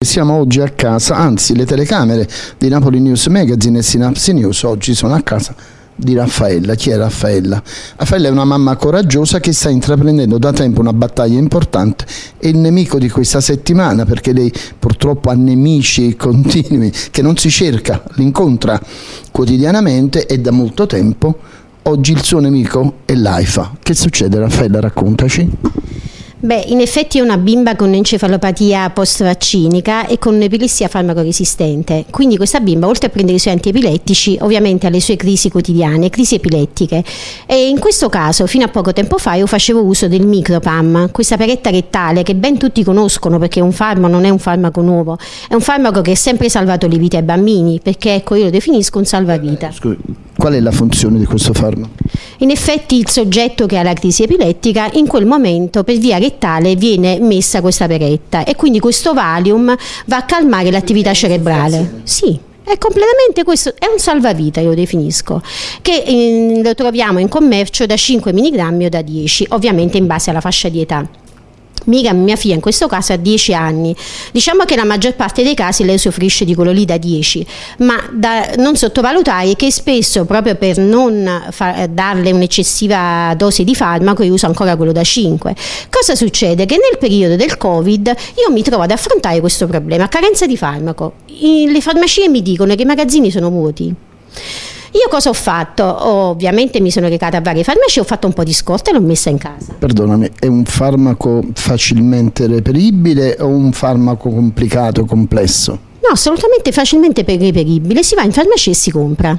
Siamo oggi a casa, anzi le telecamere di Napoli News Magazine e Synapse News oggi sono a casa di Raffaella. Chi è Raffaella? Raffaella è una mamma coraggiosa che sta intraprendendo da tempo una battaglia importante e il nemico di questa settimana, perché lei purtroppo ha nemici continui che non si cerca, li incontra quotidianamente e da molto tempo. Oggi il suo nemico è l'AIFA. Che succede Raffaella? Raccontaci. Beh, in effetti è una bimba con encefalopatia post-vaccinica e con un'epilessia farmacoresistente. Quindi questa bimba, oltre a prendere i suoi antiepilettici, ovviamente ha le sue crisi quotidiane, crisi epilettiche. E in questo caso, fino a poco tempo fa, io facevo uso del micropam, questa peretta rettale che ben tutti conoscono perché un farmaco non è un farmaco nuovo, è un farmaco che ha sempre salvato le vite ai bambini, perché ecco io lo definisco un salvavita. Scusi, qual è la funzione di questo farmaco? In effetti il soggetto che ha la crisi epilettica in quel momento per via rettale viene messa questa peretta e quindi questo Valium va a calmare l'attività cerebrale. Sì, è completamente questo, è un salvavita io lo definisco, che eh, lo troviamo in commercio da 5 mg o da 10, ovviamente in base alla fascia di età. Miriam, mia figlia, in questo caso ha 10 anni. Diciamo che la maggior parte dei casi lei soffrisce di quello lì da 10, ma da non sottovalutare che spesso, proprio per non darle un'eccessiva dose di farmaco, io uso ancora quello da 5. Cosa succede? Che nel periodo del Covid io mi trovo ad affrontare questo problema, carenza di farmaco. I, le farmacie mi dicono che i magazzini sono vuoti. Io cosa ho fatto? Ovviamente mi sono recata a varie farmacie, ho fatto un po' di scorta e l'ho messa in casa. Perdonami, è un farmaco facilmente reperibile o un farmaco complicato, complesso? No, assolutamente facilmente reperibile, si va in farmacia e si compra.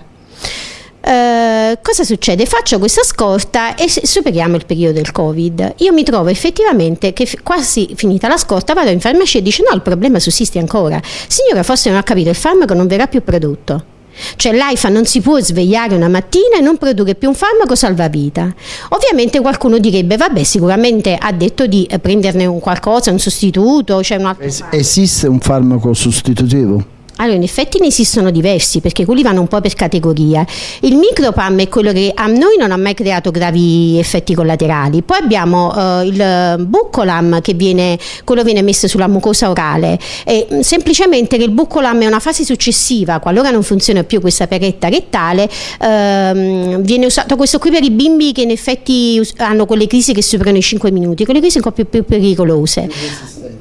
Uh, cosa succede? Faccio questa scorta e superiamo il periodo del Covid. Io mi trovo effettivamente che quasi finita la scorta vado in farmacia e dice no, il problema sussiste ancora. Signora, forse non ha capito, il farmaco non verrà più prodotto. Cioè l'AIFA non si può svegliare una mattina e non produrre più un farmaco salvavita. Ovviamente qualcuno direbbe, vabbè, sicuramente ha detto di prenderne un qualcosa, un sostituto, cioè un altro es Esiste un farmaco sostitutivo? Allora, in effetti ne esistono diversi perché quelli vanno un po' per categoria. Il micropam è quello che a noi non ha mai creato gravi effetti collaterali. Poi abbiamo uh, il buccolam che viene, quello viene messo sulla mucosa orale. E, mm, semplicemente che il buccolam è una fase successiva, qualora non funziona più questa peretta rettale, uh, viene usato questo qui per i bimbi che in effetti hanno quelle crisi che superano i 5 minuti, quelle crisi un po' più, più pericolose.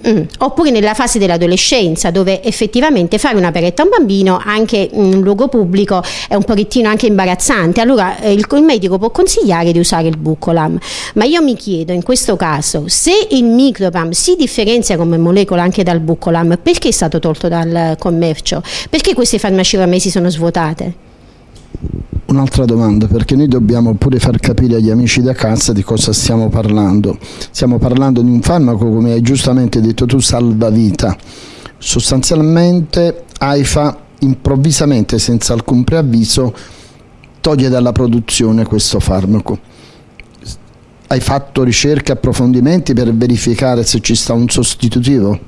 Mm. Oppure nella fase dell'adolescenza dove effettivamente fare una peretta a un bambino anche in un luogo pubblico è un pochettino anche imbarazzante, allora eh, il, il, medico può consigliare di usare il bucolam, ma io mi chiedo in questo caso se il micropam si differenzia come molecola anche dal bucolam, perché è stato tolto dal commercio? Perché queste farmacie ormai si sono svuotate? Un'altra domanda, perché noi dobbiamo pure far capire agli amici da casa di cosa stiamo parlando. Stiamo parlando di un farmaco, come hai giustamente detto tu, salvavita. Sostanzialmente AIFA improvvisamente, senza alcun preavviso, toglie dalla produzione questo farmaco. Hai fatto ricerche approfondimenti per verificare se ci sta un sostitutivo?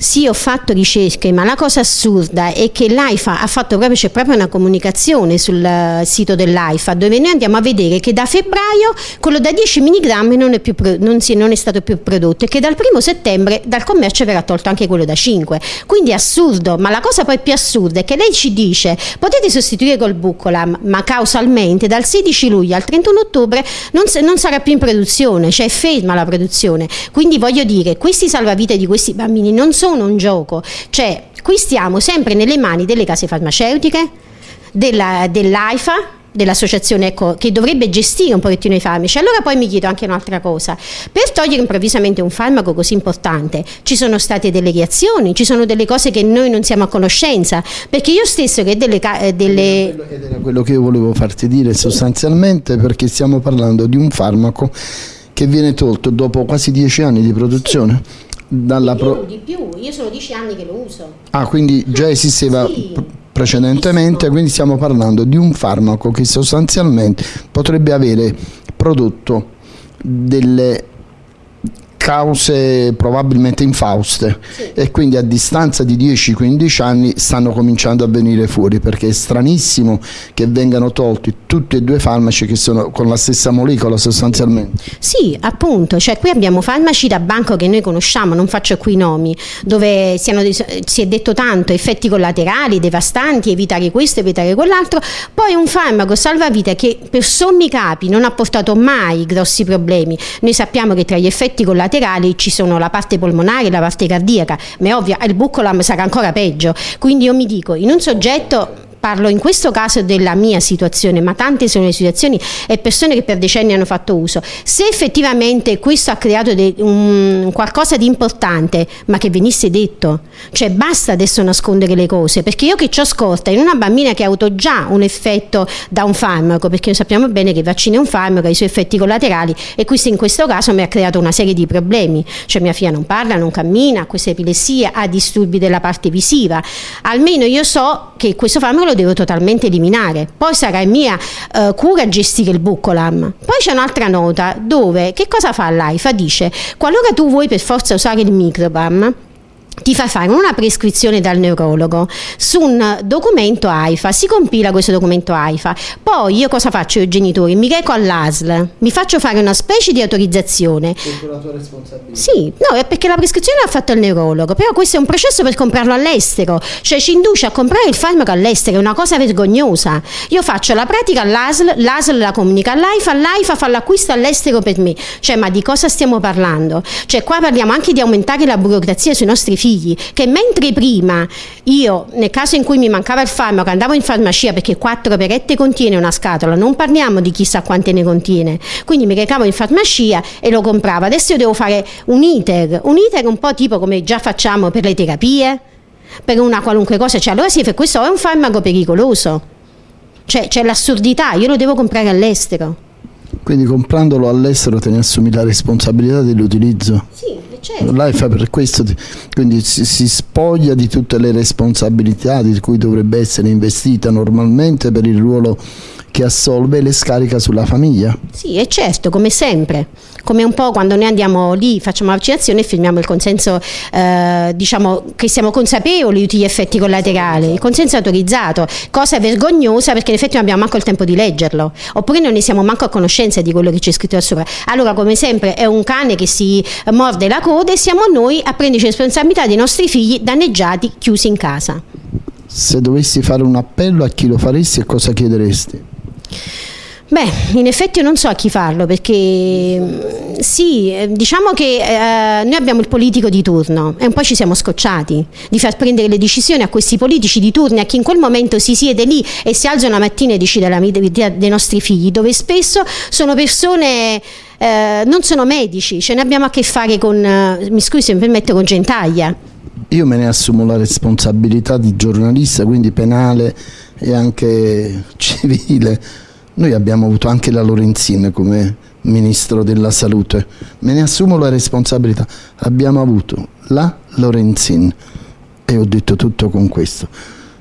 Sì, ho fatto ricerche, ma la cosa assurda è che l'AIFA ha fatto proprio, c'è proprio una comunicazione sul eh, sito dell'AIFA dove noi andiamo a vedere che da febbraio quello da 10 mg non è, più, non, si, non è stato più prodotto e che dal primo settembre dal commercio verrà tolto anche quello da 5. Quindi è assurdo, ma la cosa poi più assurda è che lei ci dice potete sostituire col Buccolam, ma causalmente dal 16 luglio al 31 ottobre non, non sarà più in produzione, cioè è ferma la produzione. Quindi voglio dire, questi salvavite di questi bambini non sono sono un gioco, cioè qui stiamo sempre nelle mani delle case farmaceutiche, dell'AIFA, dell dell'associazione ecco, che dovrebbe gestire un pochettino i farmaci. Allora poi mi chiedo anche un'altra cosa, per togliere improvvisamente un farmaco così importante ci sono state delle reazioni, ci sono delle cose che noi non siamo a conoscenza, perché io stesso che delle... Eh, delle... Ed era quello che io volevo farti dire sostanzialmente perché stiamo parlando di un farmaco che viene tolto dopo quasi dieci anni di produzione. Sì dalla di, più, di più, io sono dieci anni che lo uso. Ah, quindi già esisteva sì. precedentemente, quindi stiamo parlando di un farmaco che sostanzialmente potrebbe avere prodotto delle cause probabilmente infauste sì. e quindi a distanza di 10-15 anni stanno cominciando a venire fuori perché è stranissimo che vengano tolti tutti e due farmaci che sono con la stessa molecola sostanzialmente. Sì, appunto, cioè qui abbiamo farmaci da banco che noi conosciamo, non faccio qui i nomi, dove siano, si è detto tanto, effetti collaterali devastanti, evitare questo, evitare quell'altro, poi un farmaco salvavita che per sommi capi non ha portato mai grossi problemi. Noi sappiamo che tra gli effetti collaterali ci sono la parte polmonare la parte cardiaca, ma è ovvio, il buccolam sarà ancora peggio. Quindi io mi dico, in un soggetto parlo in questo caso della mia situazione, ma tante sono le situazioni e persone che per decenni hanno fatto uso. Se effettivamente questo ha creato de, un, qualcosa di importante, ma che venisse detto, cioè basta adesso nascondere le cose, perché io che ho scorta in una bambina che ha avuto già un effetto da un farmaco, perché sappiamo bene che il vaccino è un farmaco, ha i suoi effetti collaterali e questo in questo caso mi ha creato una serie di problemi, cioè mia figlia non parla, non cammina, ha questa epilessia, ha disturbi della parte visiva, almeno io so che questo farmaco lo devo totalmente eliminare. Poi sarà mia uh, cura gestire il buccolam. Poi c'è un'altra nota dove che cosa fa l'AIFA? Dice qualora tu vuoi per forza usare il microbam ti fa fare una prescrizione dal neurologo su un documento AIFA, si compila questo documento AIFA, poi io cosa faccio io genitori? Mi reco all'ASL, mi faccio fare una specie di autorizzazione. Sotto la tua responsabilità? Sì, no, è perché la prescrizione l'ha fatta il neurologo, però questo è un processo per comprarlo all'estero, cioè ci induce a comprare il farmaco all'estero, è una cosa vergognosa. Io faccio la pratica all'ASL, l'ASL la comunica all'AIFA, l'AIFA fa l'acquisto all'estero per me, cioè ma di cosa stiamo parlando? Cioè qua parliamo anche di aumentare la burocrazia sui nostri figli figli, che mentre prima io, nel caso in cui mi mancava il farmaco, andavo in farmacia perché quattro perette contiene una scatola, non parliamo di chissà quante ne contiene, quindi mi recavo in farmacia e lo compravo. Adesso io devo fare un iter, un iter un po' tipo come già facciamo per le terapie, per una qualunque cosa, cioè allora sì, questo è un farmaco pericoloso. Cioè c'è l'assurdità, io lo devo comprare all'estero. Quindi comprandolo all'estero te ne assumi la responsabilità dell'utilizzo? Sì, certo. L'AIFA per questo quindi si, si, spoglia di tutte le responsabilità di cui dovrebbe essere investita normalmente per il ruolo che assolve le scarica sulla famiglia. Sì, è certo, come sempre. Come un po' quando noi andiamo lì, facciamo la vaccinazione e firmiamo il consenso, eh, diciamo che siamo consapevoli di tutti gli effetti collaterali, il consenso autorizzato, cosa vergognosa perché in effetti non abbiamo manco il tempo di leggerlo, oppure non ne siamo manco a conoscenza di quello che c'è scritto da sopra. Allora, come sempre, è un cane che si morde la coda e siamo noi a prenderci responsabilità dei nostri figli danneggiati, chiusi in casa. Se dovessi fare un appello a chi lo faresti e cosa chiederesti? Beh, in effetti io non so a chi farlo perché sì, diciamo che eh, noi abbiamo il politico di turno e un po' ci siamo scocciati di far prendere le decisioni a questi politici di turno, a chi in quel momento si siede lì e si alza una mattina e decide la vita dei nostri figli, dove spesso sono persone... Eh, non sono medici, ce ne abbiamo a che fare con, eh, mi scusi se mi permette, con gentaglia. Io me ne assumo la responsabilità di giornalista, quindi penale e anche civile. Noi abbiamo avuto anche la Lorenzin come ministro della salute, me ne assumo la responsabilità. Abbiamo avuto la Lorenzin e ho detto tutto con questo.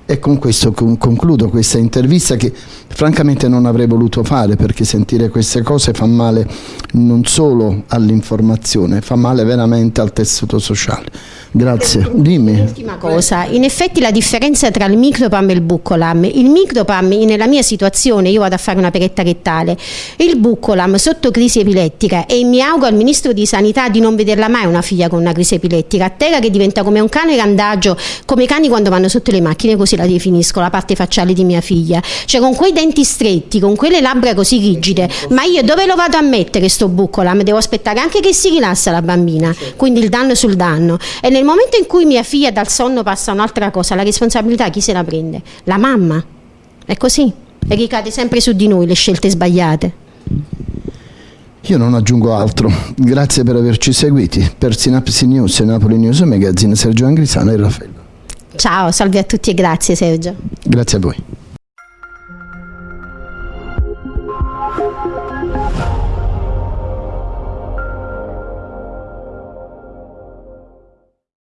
E con questo concludo questa intervista che francamente non avrei voluto fare perché sentire queste cose fa male non solo all'informazione, fa male veramente al tessuto sociale. Grazie, dimmi. Ultima cosa, in effetti la differenza tra il micropam e il buccolam, il micropam nella mia situazione, io vado a fare una peretta rettale, il buccolam sotto crisi epilettica e mi auguro al Ministro di Sanità di non vederla mai una figlia con una crisi epilettica, a terra che diventa come un cane randagio, come i cani quando vanno sotto le macchine, così la definisco, la parte facciale di mia figlia, cioè con quei denti stretti, con quelle labbra così rigide, ma io dove lo vado a mettere sto buccolam? Devo aspettare anche che si rilassa la bambina, quindi il danno sul danno. E nel momento in cui mia figlia dal sonno passa un'altra cosa, la responsabilità chi se la prende? La mamma. È così. E ricade sempre su di noi le scelte sbagliate. Io non aggiungo altro. Grazie per averci seguiti. Per Sinapsi News e Napoli News Magazine, Sergio Angrisano e Raffaello. Ciao, salve a tutti e grazie Sergio. Grazie a voi.